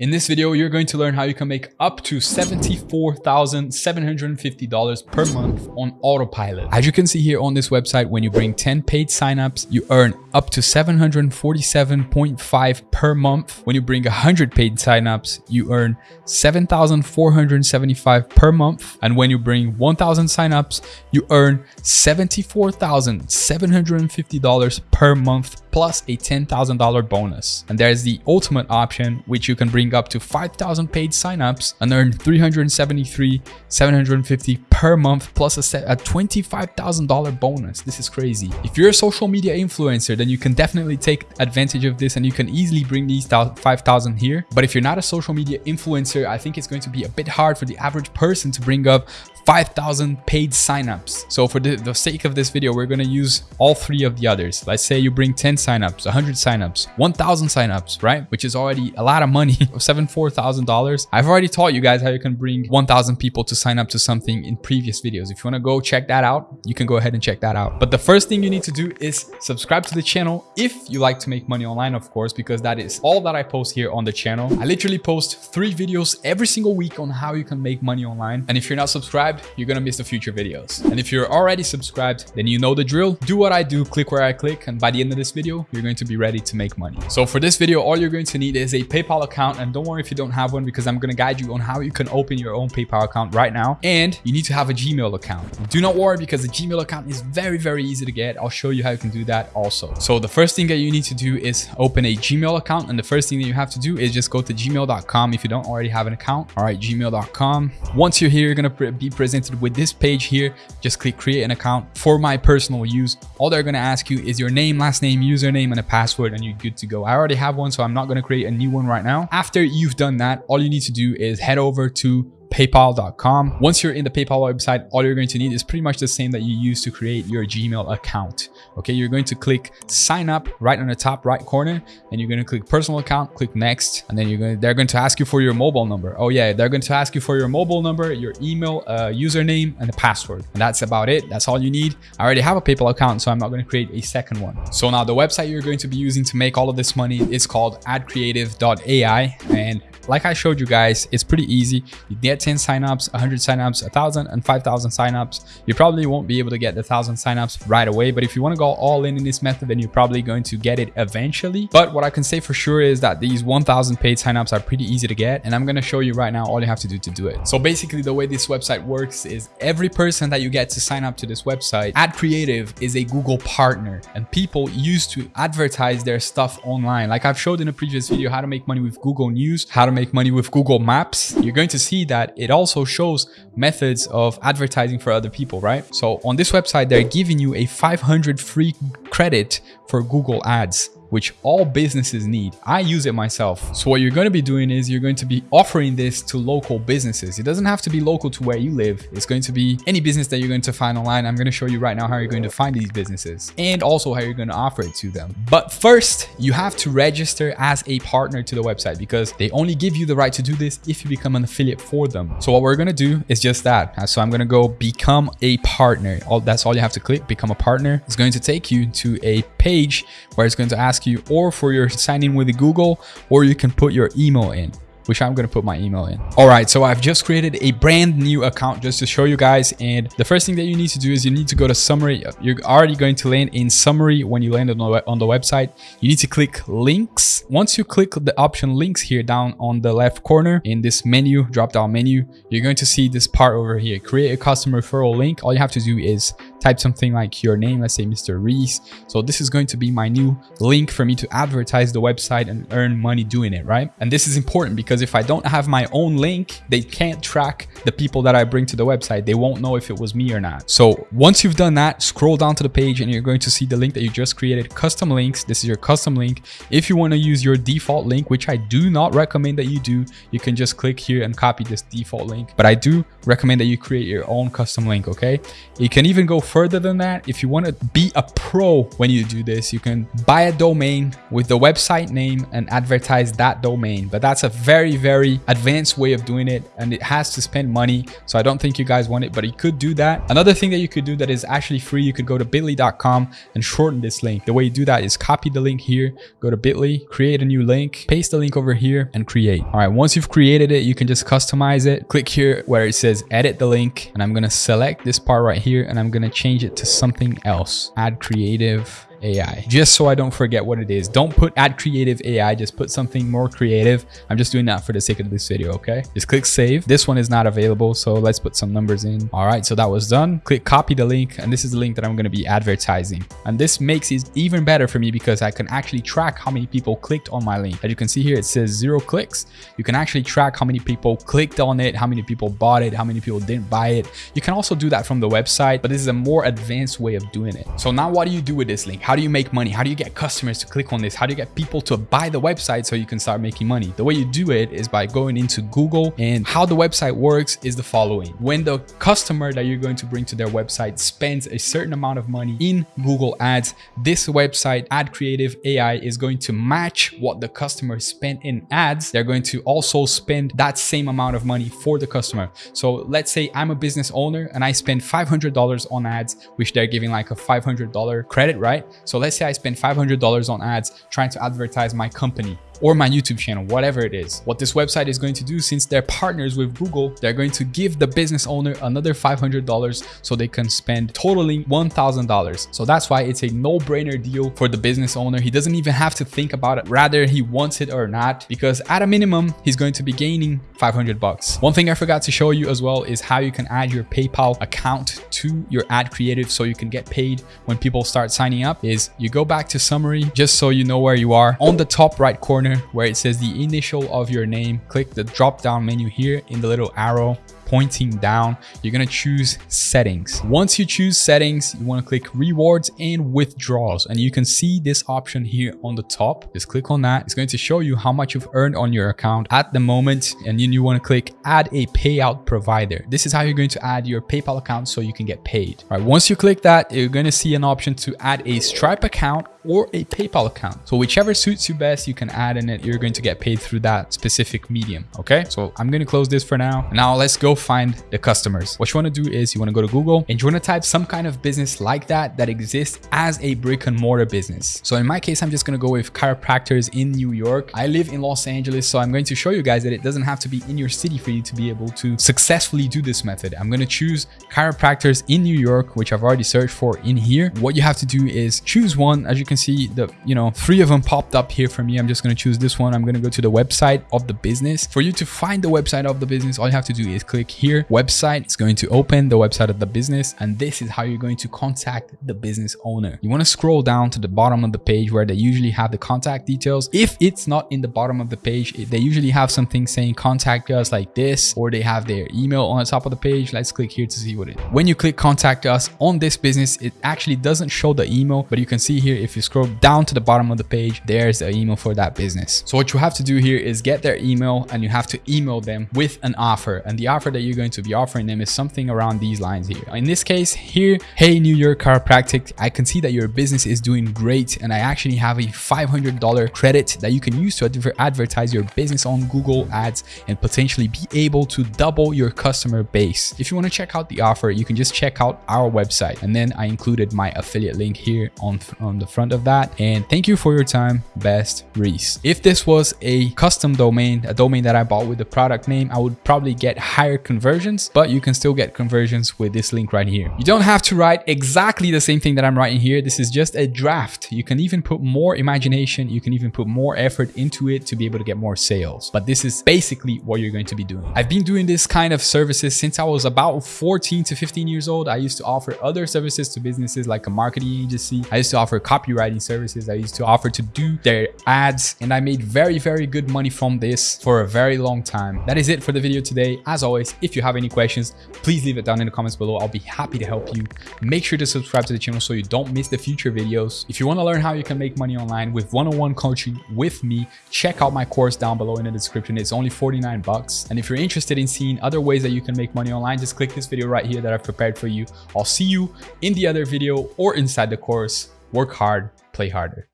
In this video, you're going to learn how you can make up to $74,750 per month on autopilot. As you can see here on this website, when you bring 10 paid signups, you earn up to 747.5 per month. When you bring 100 paid signups, you earn 7,475 per month. And when you bring 1,000 signups, you earn $74,750 per month plus a $10,000 bonus. And there's the ultimate option, which you can bring up to 5,000 paid signups and earn 373, 750 per month plus a, a $25,000 bonus. This is crazy. If you're a social media influencer, then you can definitely take advantage of this and you can easily bring these 5,000 here. But if you're not a social media influencer, I think it's going to be a bit hard for the average person to bring up 5,000 paid signups. So for the, the, sake of this video, we're going to use all three of the others. Let's say you bring 10 signups, 100 signups, 1,000 signups, right? Which is already a lot of money, seven, $4,000. I've already taught you guys how you can bring 1,000 people to sign up to something in previous videos. If you want to go check that out, you can go ahead and check that out. But the first thing you need to do is subscribe to the channel if you like to make money online, of course, because that is all that I post here on the channel. I literally post three videos every single week on how you can make money online. And if you're not subscribed, subscribed, you're gonna miss the future videos. And if you're already subscribed, then you know the drill. Do what I do, click where I click, and by the end of this video, you're going to be ready to make money. So for this video, all you're going to need is a PayPal account. And don't worry if you don't have one, because I'm gonna guide you on how you can open your own PayPal account right now. And you need to have a Gmail account. Do not worry because the Gmail account is very, very easy to get. I'll show you how you can do that also. So the first thing that you need to do is open a Gmail account. And the first thing that you have to do is just go to gmail.com if you don't already have an account. All right, gmail.com. Once you're here, you're gonna be presented with this page here, just click create an account for my personal use. All they're going to ask you is your name, last name, username, and a password, and you're good to go. I already have one, so I'm not going to create a new one right now. After you've done that, all you need to do is head over to paypal.com. Once you're in the PayPal website, all you're going to need is pretty much the same that you use to create your Gmail account. Okay, you're going to click sign up right on the top right corner and you're going to click personal account, click next, and then you're going to, they're going to ask you for your mobile number. Oh yeah, they're going to ask you for your mobile number, your email, uh, username, and a password. And that's about it. That's all you need. I already have a PayPal account, so I'm not going to create a second one. So now the website you're going to be using to make all of this money is called adcreative.ai and like I showed you guys, it's pretty easy. You get 10 signups, 100 signups, 1,000 and 5,000 signups. You probably won't be able to get the 1,000 signups right away, but if you want to go all in in this method, then you're probably going to get it eventually. But what I can say for sure is that these 1,000 paid signups are pretty easy to get, and I'm going to show you right now all you have to do to do it. So basically, the way this website works is every person that you get to sign up to this website, Ad Creative is a Google partner, and people used to advertise their stuff online. Like I've showed in a previous video, how to make money with Google News, how to make money with Google Maps, you're going to see that it also shows methods of advertising for other people, right? So on this website, they're giving you a 500 free credit for Google Ads which all businesses need. I use it myself. So what you're going to be doing is you're going to be offering this to local businesses. It doesn't have to be local to where you live. It's going to be any business that you're going to find online. I'm going to show you right now how you're going to find these businesses and also how you're going to offer it to them. But first, you have to register as a partner to the website because they only give you the right to do this if you become an affiliate for them. So what we're going to do is just that. So I'm going to go become a partner. All That's all you have to click, become a partner. It's going to take you to a page where it's going to ask you or for your sign in with Google, or you can put your email in which I'm going to put my email in. All right, so I've just created a brand new account just to show you guys. And the first thing that you need to do is you need to go to summary. You're already going to land in summary when you land on the, on the website. You need to click links. Once you click the option links here down on the left corner in this menu, drop down menu, you're going to see this part over here, create a custom referral link. All you have to do is type something like your name, let's say Mr. Reese. So this is going to be my new link for me to advertise the website and earn money doing it, right? And this is important because if I don't have my own link, they can't track the people that I bring to the website. They won't know if it was me or not. So once you've done that, scroll down to the page and you're going to see the link that you just created, custom links. This is your custom link. If you want to use your default link, which I do not recommend that you do, you can just click here and copy this default link. But I do recommend that you create your own custom link, okay? You can even go further than that, if you want to be a pro when you do this, you can buy a domain with the website name and advertise that domain. But that's a very, very advanced way of doing it and it has to spend money. So I don't think you guys want it, but you could do that. Another thing that you could do that is actually free, you could go to bit.ly.com and shorten this link. The way you do that is copy the link here, go to bit.ly, create a new link, paste the link over here and create. All right, once you've created it, you can just customize it. Click here where it says edit the link and I'm going to select this part right here and I'm going to change it to something else. Ad creative AI, just so I don't forget what it is. Don't put ad creative AI, just put something more creative. I'm just doing that for the sake of this video, okay? Just click save. This one is not available, so let's put some numbers in. All right, so that was done. Click copy the link, and this is the link that I'm gonna be advertising. And this makes it even better for me because I can actually track how many people clicked on my link. As you can see here, it says zero clicks. You can actually track how many people clicked on it, how many people bought it, how many people didn't buy it. You can also do that from the website, but this is a more advanced way of doing it. So now what do you do with this link? How do you make money? How do you get customers to click on this? How do you get people to buy the website so you can start making money? The way you do it is by going into Google and how the website works is the following. When the customer that you're going to bring to their website spends a certain amount of money in Google ads, this website ad creative AI is going to match what the customer spent in ads. They're going to also spend that same amount of money for the customer. So let's say I'm a business owner and I spend $500 on ads, which they're giving like a $500 credit, right? So let's say I spend $500 on ads trying to advertise my company or my YouTube channel, whatever it is. What this website is going to do, since they're partners with Google, they're going to give the business owner another $500 so they can spend totaling $1,000. So that's why it's a no-brainer deal for the business owner. He doesn't even have to think about it, rather he wants it or not, because at a minimum, he's going to be gaining 500 bucks. One thing I forgot to show you as well is how you can add your PayPal account to your ad creative so you can get paid when people start signing up is you go back to summary just so you know where you are on the top right corner corner where it says the initial of your name, click the drop down menu here in the little arrow pointing down, you're to choose settings. Once you choose settings, you want to click rewards and withdrawals. And you can see this option here on the top. Just click on that. It's going to show you how much you've earned on your account at the moment. And then you want to click add a payout provider. This is how you're going to add your PayPal account so you can get paid. All right. Once you click that, you're going to see an option to add a Stripe account or a PayPal account. So whichever suits you best, you can add in it. You're going to get paid through that specific medium. Okay. So I'm going to close this for now. Now let's go find the customers. What you want to do is you want to go to Google and you want to type some kind of business like that that exists as a brick and mortar business. So in my case, I'm just going to go with chiropractors in New York. I live in Los Angeles, so I'm going to show you guys that it doesn't have to be in your city for you to be able to successfully do this method. I'm going to choose chiropractors in New York, which I've already searched for in here. What you have to do is choose one. As you can see, the you know three of them popped up here for me. I'm just going to choose this one. I'm going to go to the website of the business. For you to find the website of the business, all you have to do is click here, website. It's going to open the website of the business. And this is how you're going to contact the business owner. You want to scroll down to the bottom of the page where they usually have the contact details. If it's not in the bottom of the page, they usually have something saying contact us like this, or they have their email on the top of the page. Let's click here to see what it. When you click contact us on this business, it actually doesn't show the email, but you can see here, if you scroll down to the bottom of the page, there's the email for that business. So what you have to do here is get their email and you have to email them with an offer. And the offer that you're going to be offering them is something around these lines here. In this case here, hey, New York Chiropractic, I can see that your business is doing great. And I actually have a $500 credit that you can use to advertise your business on Google ads and potentially be able to double your customer base. If you want to check out the offer, you can just check out our website. And then I included my affiliate link here on, on the front of that. And thank you for your time, Best Reese. If this was a custom domain, a domain that I bought with the product name, I would probably get higher conversions, but you can still get conversions with this link right here. You don't have to write exactly the same thing that I'm writing here. This is just a draft. You can even put more imagination. You can even put more effort into it to be able to get more sales. But this is basically what you're going to be doing. I've been doing this kind of services since I was about 14 to 15 years old. I used to offer other services to businesses like a marketing agency. I used to offer copywriting services. I used to offer to do their ads and I made very, very good money from this for a very long time. That is it for the video today. As always. If you have any questions, please leave it down in the comments below. I'll be happy to help you. Make sure to subscribe to the channel so you don't miss the future videos. If you want to learn how you can make money online with one-on-one coaching with me, check out my course down below in the description. It's only 49 bucks. And if you're interested in seeing other ways that you can make money online, just click this video right here that I've prepared for you. I'll see you in the other video or inside the course. Work hard, play harder.